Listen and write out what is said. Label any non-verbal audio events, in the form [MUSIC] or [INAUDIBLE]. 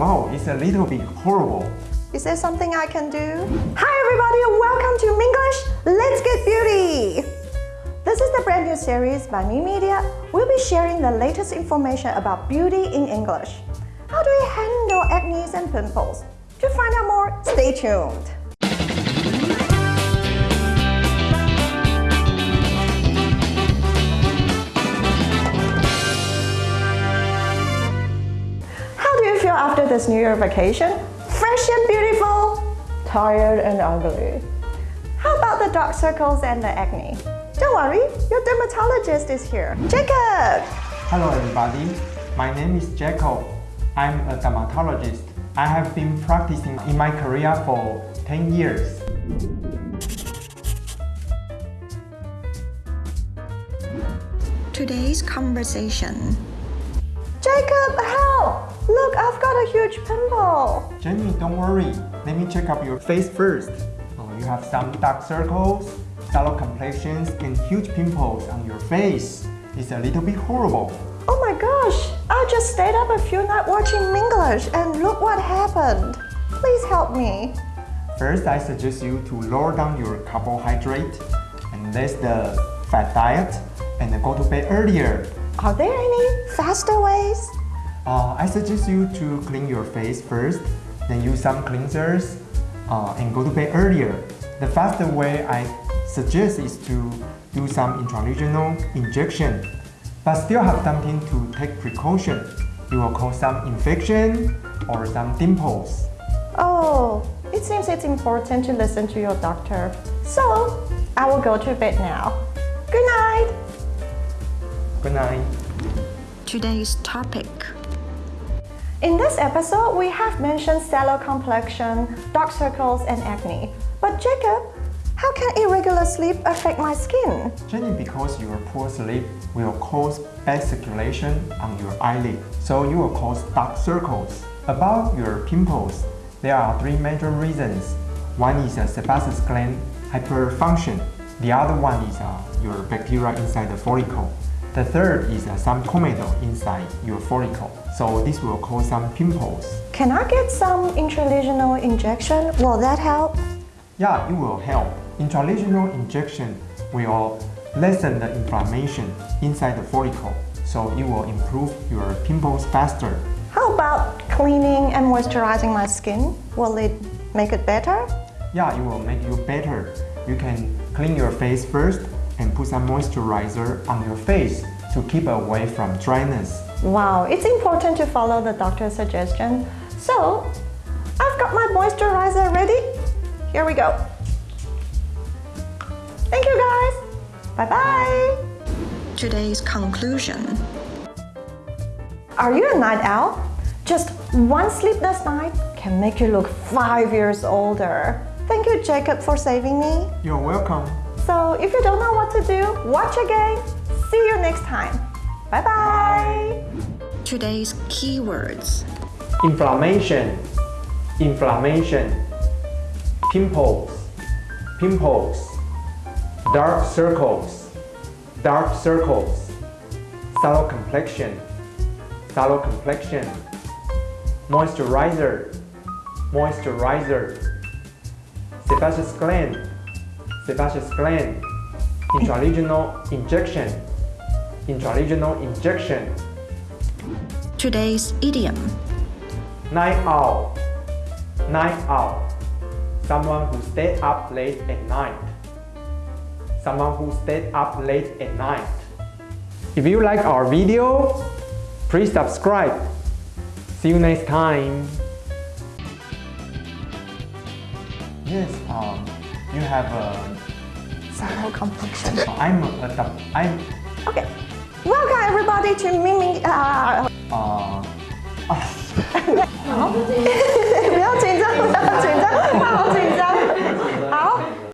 Wow, it's a little bit horrible. Is there something I can do? Hi everybody, welcome to Minglish Let's Get Beauty! This is the brand new series by Me Media. We'll be sharing the latest information about beauty in English. How do we handle acne and pimples? To find out more, stay tuned. This New Year vacation? Fresh and beautiful? Tired and ugly? How about the dark circles and the acne? Don't worry, your dermatologist is here. Jacob! Hello everybody, my name is Jacob. I'm a dermatologist. I have been practicing in my career for 10 years. Today's conversation. Jacob, help! Look, I've got a huge pimple. Jenny, don't worry. Let me check up your face first. Oh, you have some dark circles, sallow complexions, and huge pimples on your face. It's a little bit horrible. Oh my gosh, I just stayed up a few nights watching Minglish and look what happened. Please help me. First, I suggest you to lower down your carbohydrate and less the fat diet and go to bed earlier. Are there any faster ways? Uh, I suggest you to clean your face first, then use some cleansers uh, and go to bed earlier. The faster way I suggest is to do some intralesional injection, but still have something to take precaution. You will cause some infection or some dimples. Oh, it seems it's important to listen to your doctor. So, I will go to bed now. Good night. Good night. Today's topic. In this episode, we have mentioned sallow complexion, dark circles, and acne. But Jacob, how can irregular sleep affect my skin? Jenny, because your poor sleep will cause bad circulation on your eyelid, so you will cause dark circles. About your pimples, there are three major reasons. One is a sebaceous gland hyperfunction. The other one is uh, your bacteria inside the follicle. The third is uh, some comedone inside your follicle. So this will cause some pimples. Can I get some intralesional injection? Will that help? Yeah, it will help. Intralesional injection will lessen the inflammation inside the follicle, so it will improve your pimples faster. How about cleaning and moisturizing my skin? Will it make it better? Yeah, it will make you better. You can clean your face first and put some moisturizer on your face to keep away from dryness. Wow, it's important to follow the doctor's suggestion. So, I've got my moisturizer ready. Here we go. Thank you guys. Bye-bye. Today's conclusion. Are you a night owl? Just one sleepless night can make you look five years older. Thank you, Jacob, for saving me. You're welcome. So if you don't know what to do, watch again. See you next time. Bye-bye. Today's keywords. Inflammation, inflammation, pimples, pimples, dark circles, dark circles, sallow complexion, sallow complexion, moisturizer, moisturizer, sebaceous gland, sebaceous gland, intralesional injection, intralesional injection, Today's idiom. Night owl. Night owl. Someone who stayed up late at night. Someone who stayed up late at night. If you like our video, please subscribe. See you next time. Yes, um, you have a... Somehow complexion. [LAUGHS] I'm a... a I'm... Okay. Welcome everybody to Mimi... Uh... Uh... [LAUGHS] [LAUGHS]